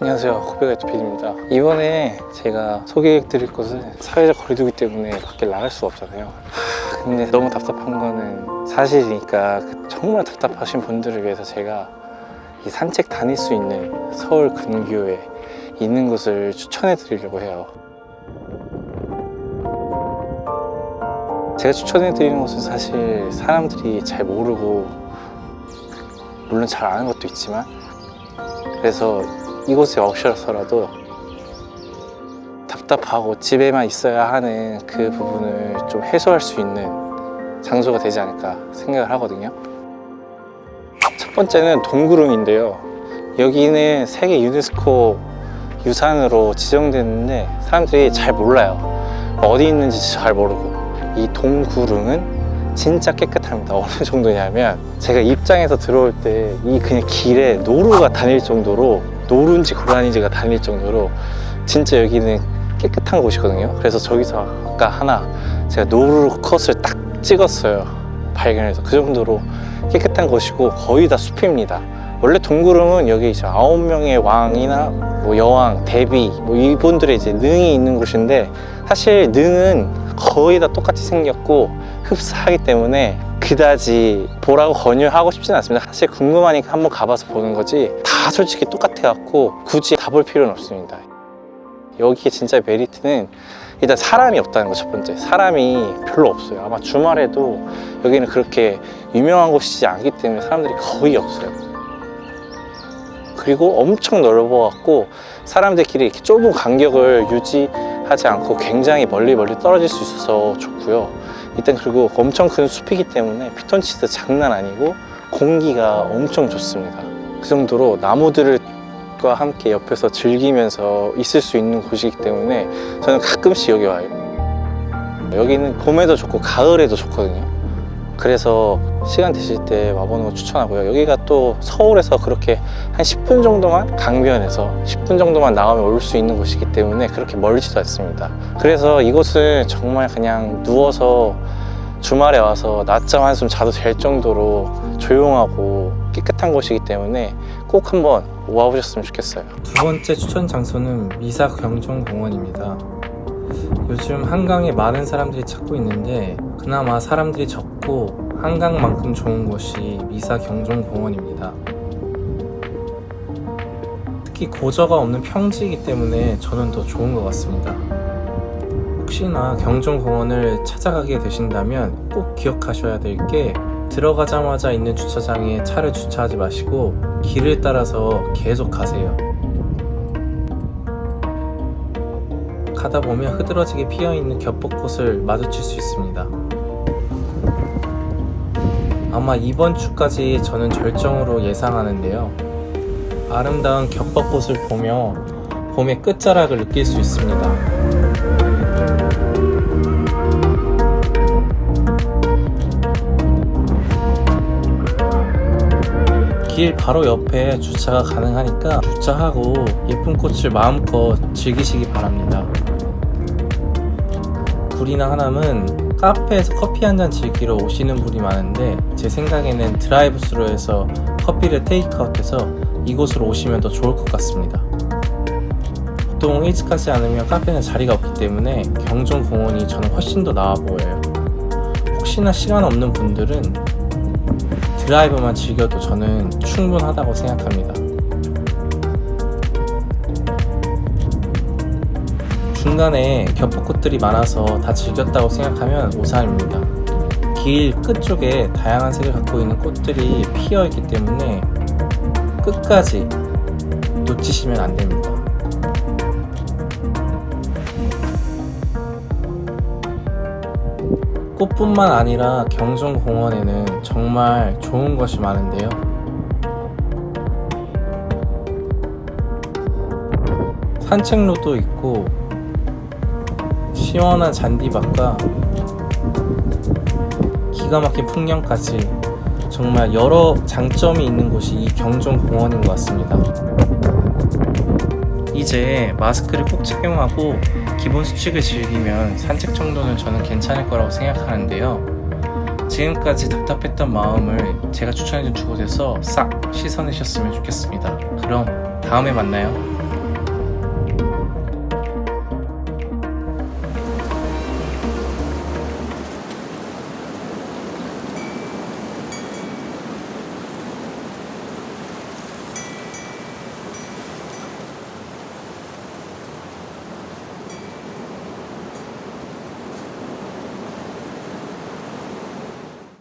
안녕하세요. 호비가이트 PD입니다. 이번에 제가 소개해 드릴 곳은 사회적 거리두기 때문에 밖에 나갈 수가 없잖아요. 하, 근데 너무 답답한 거는 사실이니까 그 정말 답답하신 분들을 위해서 제가 이 산책 다닐 수 있는 서울 근교에 있는 곳을 추천해 드리려고 해요. 제가 추천해 드리는 곳은 사실 사람들이 잘 모르고 물론 잘 아는 것도 있지만 그래서 이곳에 오셔서라도 답답하고 집에만 있어야 하는 그 부분을 좀 해소할 수 있는 장소가 되지 않을까 생각을 하거든요. 첫 번째는 동구릉인데요. 여기는 세계 유네스코 유산으로 지정됐는데 사람들이 잘 몰라요. 어디 있는지 잘 모르고. 이 동구릉은 진짜 깨끗합니다. 어느 정도냐면 제가 입장에서 들어올 때 이 그냥 길에 노루가 다닐 정도로 노루인지 고라니지가 다닐 정도로 진짜 여기는 깨끗한 곳이거든요. 그래서 저기서 아까 하나 제가 노루 컷을 딱 찍었어요. 발견해서. 그 정도로 깨끗한 곳이고 거의 다 숲입니다. 원래 동구릉은 여기 이제 아홉 명의 왕이나 뭐 여왕, 대비 뭐 이분들의 이제 능이 있는 곳인데 사실 능은 거의 다 똑같이 생겼고 흡사하기 때문에 그다지 보라고 권유하고 싶진 않습니다. 사실 궁금하니까 한번 가봐서 보는 거지 다 솔직히 똑같 아 갖고 굳이 다 볼 필요는 없습니다. 여기에 진짜 메리트는 일단 사람이 없다는 거 첫 번째. 사람이 별로 없어요. 아마 주말에도 여기는 그렇게 유명한 곳이지 않기 때문에 사람들이 거의 없어요. 그리고 엄청 넓어 갖고 사람들끼리 이렇게 좁은 간격을 유지하지 않고 굉장히 멀리 멀리 떨어질 수 있어서 좋고요. 일단 그리고 엄청 큰 숲이기 때문에 피톤치드 장난 아니고 공기가 엄청 좋습니다. 그 정도로 나무들 과 함께 옆에서 즐기면서 있을 수 있는 곳이기 때문에 저는 가끔씩 여기 와요. 여기는 봄에도 좋고 가을에도 좋거든요. 그래서 시간 되실 때 와보는 거 추천하고요. 여기가 또 서울에서 그렇게 한 10분 정도만 강변에서 10분 정도만 나가면 올 수 있는 곳이기 때문에 그렇게 멀지도 않습니다. 그래서 이곳은 정말 그냥 누워서 주말에 와서 낮잠 한숨 자도 될 정도로 조용하고 깨끗한 곳이기 때문에 꼭 한번 와보셨으면 좋겠어요. 두 번째 추천 장소는 미사 경정공원입니다. 요즘 한강에 많은 사람들이 찾고 있는데 그나마 사람들이 적고 한강만큼 좋은 곳이 미사 경정공원입니다. 특히 고저가 없는 평지이기 때문에 저는 더 좋은 것 같습니다. 혹시나 경정공원을 찾아가게 되신다면 꼭 기억하셔야 될게 들어가자마자 있는 주차장에 차를 주차하지 마시고 길을 따라서 계속 가세요. 가다 보면 흐드러지게 피어있는 겹벚꽃을 마주칠 수 있습니다. 아마 이번 주까지 저는 절정으로 예상하는데요. 아름다운 겹벚꽃을 보며 봄의 끝자락을 느낄 수 있습니다 길 바로 옆에 주차가 가능하니까 주차하고 예쁜 꽃을 마음껏 즐기시기 바랍니다. 불이나 하남은 카페에서 커피 한 잔 즐기러 오시는 분이 많은데 제 생각에는 드라이브스루 해서 커피를 테이크아웃해서 이곳으로 오시면 더 좋을 것 같습니다. 보통 일찍 가지 않으면 카페는 자리가 없기 때문에 경정공원이 저는 훨씬 더 나아 보여요. 혹시나 시간 없는 분들은 드라이브만 즐겨도 저는 충분하다고 생각합니다. 중간에 겹벚꽃들이 많아서 다 즐겼다고 생각하면 오산입니다. 길 끝쪽에 다양한 색을 갖고 있는 꽃들이 피어 있기 때문에 끝까지 놓치시면 안 됩니다 꽃뿐만 아니라 경정공원에는 정말 좋은 것이 많은데요. 산책로도 있고 시원한 잔디밭과 기가 막힌 풍경까지 정말 여러 장점이 있는 곳이 이 경정공원인 것 같습니다. 이제 마스크를 꼭 착용하고 기본 수칙을 즐기면 산책 정도는 저는 괜찮을 거라고 생각하는데요. 지금까지 답답했던 마음을 제가 추천해준 두 곳에서 싹 씻어내셨으면 좋겠습니다. 그럼 다음에 만나요